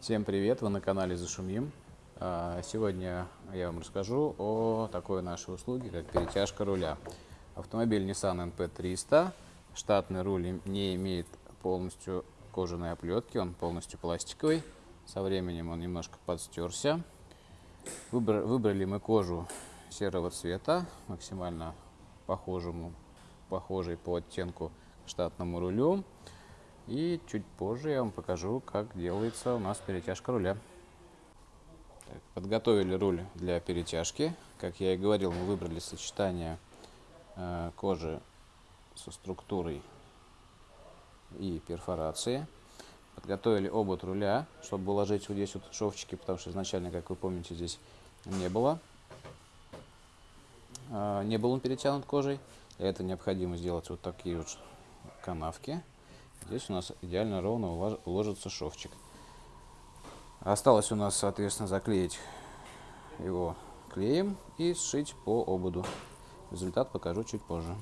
Всем привет! Вы на канале Зашумим. А, Сегодня я вам расскажу о такой нашей услуге, как перетяжка руля. Автомобиль Nissan NP300. Штатный руль не имеет полностью кожаной оплетки, он полностью пластиковый. Со временем он немножко подстерся. Выбрали, мы кожу серого цвета, максимально похожему, похожей по оттенку штатному рулю. И чуть позже я вам покажу, как делается у нас перетяжка руля. Так, подготовили руль для перетяжки. Как я и говорил, мы выбрали сочетание э, кожи со структурой и перфорации. Подготовили обод руля, чтобы уложить вот здесь вот шовчики, потому что изначально, как вы помните, здесь не было. Э, не был он перетянут кожей. Для этого необходимо сделать вот такие вот канавки. Здесь у нас идеально ровно уложится шовчик. Осталось у нас, соответственно, заклеить его клеем и сшить по ободу. Результат покажу чуть позже.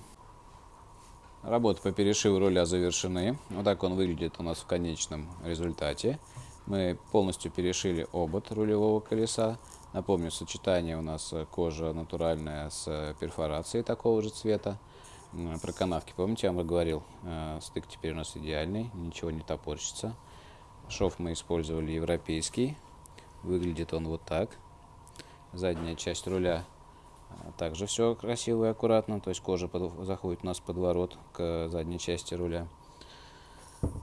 Работы по перешиву руля завершены. Вот так он выглядит у нас в конечном результате. Мы полностью перешили обод рулевого колеса. Напомню, сочетание у нас кожа натуральная с перфорацией такого же цвета. Про канавки, помните, я вам говорил, э, стык теперь у нас идеальный, ничего не топорщится. Шов мы использовали европейский, выглядит он вот так. Задняя часть руля э, также все красиво и аккуратно, то есть кожа под, заходит у нас под ворот к задней части руля.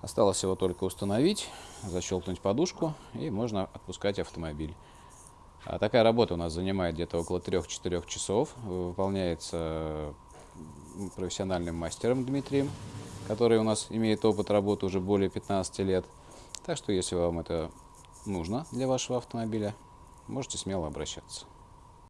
Осталось его только установить, защелкнуть подушку и можно отпускать автомобиль. А такая работа у нас занимает где-то около 3-4 часов, выполняется профессиональным мастером Дмитрием, который у нас имеет опыт работы уже более 15 лет. Так что, если вам это нужно для вашего автомобиля, можете смело обращаться.